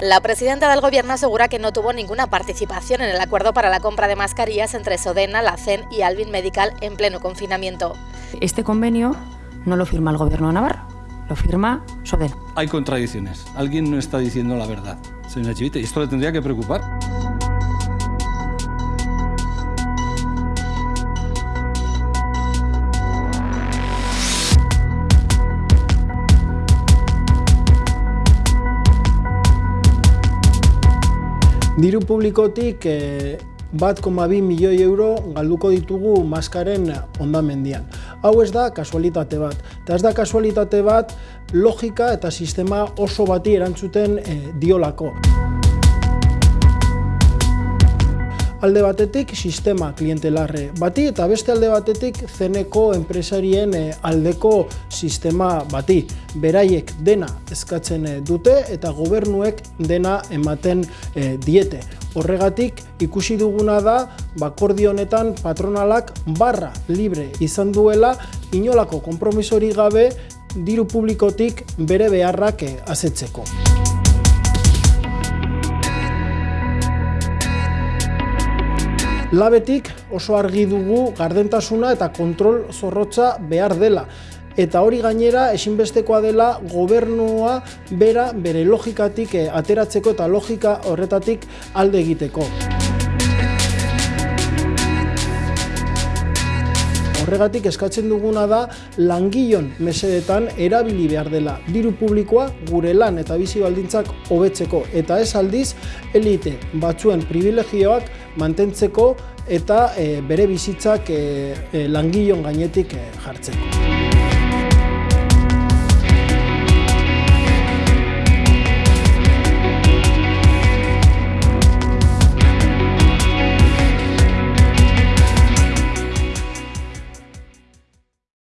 La presidenta del gobierno asegura que no tuvo ninguna participación en el acuerdo para la compra de mascarillas entre Sodena, la CEN y Alvin Medical en pleno confinamiento. Este convenio no lo firma el gobierno de Navarra, lo firma Sodena. Hay contradicciones. Alguien no está diciendo la verdad, señora Chivite, y esto le tendría que preocupar. Diru publikotik e, bat koma bi milioi euro galduko ditugu maskaren ondamendian. Hau ez da kasualitate bat. Eta ez da kasualitate bat logika eta sistema oso bati erantzuten e, diolako. Alde batetik sistema klientelarre bati eta beste alde batetik zeneko enpresarien eh, aldeko sistema bati. Beraiek dena eskatzen eh, dute eta gobernuek dena ematen eh, diete. Horregatik ikusi duguna da bakordi honetan patronalak barra libre izan duela inolako konpromisori gabe diru publikotik bere beharrak asetzeko. Labetik oso argi dugu gardentasuna eta kontrol zorrotza behar dela. Eta hori gainera ezinbestekoa dela gobernua bera bere logikatik eh, ateratzeko eta logika horretatik alde egiteko. Horregatik eskatzen duguna da langilon mesedetan erabili behar dela diru publikoa gure lan eta bizi baldintzak hobetzeko eta ez aldiz elite batzuen privilegioak mantentzeko eta e, bere bizitzak e, e, langilon gainetik jartzeko.